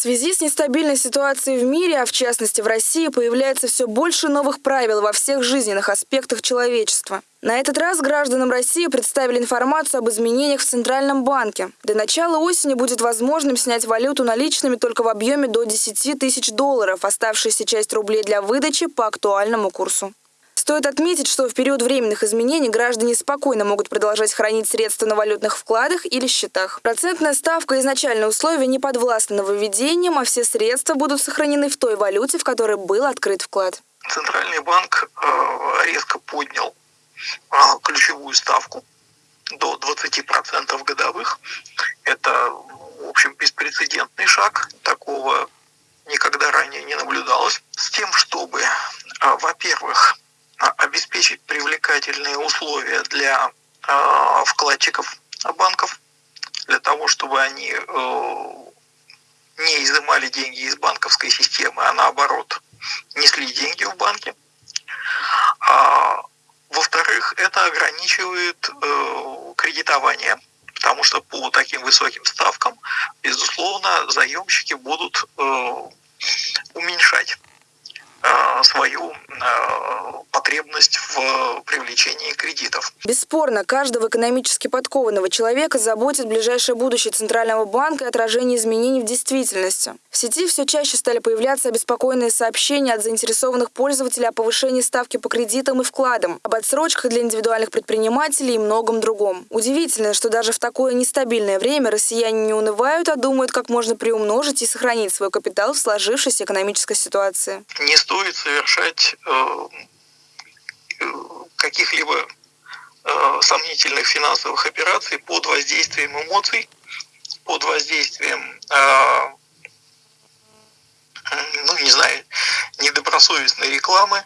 связи с нестабильной ситуацией в мире, а в частности в России, появляется все больше новых правил во всех жизненных аспектах человечества. На этот раз гражданам России представили информацию об изменениях в Центральном банке. До начала осени будет возможным снять валюту наличными только в объеме до 10 тысяч долларов, оставшаяся часть рублей для выдачи по актуальному курсу. Стоит отметить, что в период временных изменений граждане спокойно могут продолжать хранить средства на валютных вкладах или счетах. Процентная ставка и изначальные условия не подвластны нововведениям, а все средства будут сохранены в той валюте, в которой был открыт вклад. Центральный банк э, резко поднял э, ключевую ставку до 20% годовых. Это, в общем, беспрецедентный шаг. Такого никогда ранее не наблюдалось. С тем, чтобы, э, во-первых, обеспечить привлекательные условия для э, вкладчиков банков, для того, чтобы они э, не изымали деньги из банковской системы, а наоборот несли деньги в банки. А, во-вторых, это ограничивает э, кредитование, потому что по таким высоким ставкам, безусловно, заемщики будут потребность в привлечении кредитов. Бесспорно, каждого экономически подкованного человека заботит ближайшее будущее Центрального банка и отражение изменений в действительности. В сети все чаще стали появляться обеспокоенные сообщения от заинтересованных пользователей о повышении ставки по кредитам и вкладам, об отсрочках для индивидуальных предпринимателей и многом другом. Удивительно, что даже в такое нестабильное время россияне не унывают, а думают, как можно приумножить и сохранить свой капитал в сложившейся экономической ситуации. Не стоит совершать э, каких-либо э, сомнительных финансовых операций под воздействием эмоций, под воздействием, э, ну, не знаю, недобросовестной рекламы,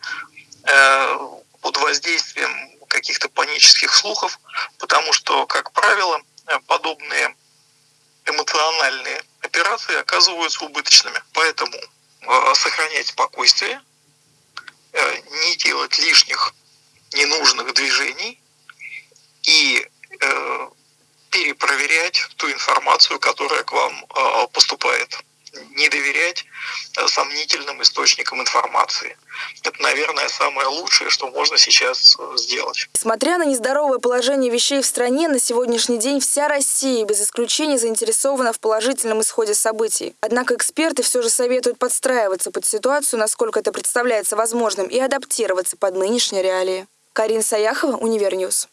э, под воздействием каких-то панических слухов, потому что, как правило, подобные эмоциональные операции оказываются убыточными. Поэтому сохранять спокойствие, не делать лишних ненужных движений и э, перепроверять ту информацию, которая к вам э, поступает. Не доверять э, сомнительным источникам информации. Это, наверное, самое лучшее, что можно сейчас э, сделать. Несмотря на нездоровое положение вещей в стране, на сегодняшний день вся Россия без исключения заинтересована в положительном исходе событий. Однако эксперты все же советуют подстраиваться под ситуацию, насколько это представляется возможным, и адаптироваться под нынешние реалии. Карин Саяхова, Univer News.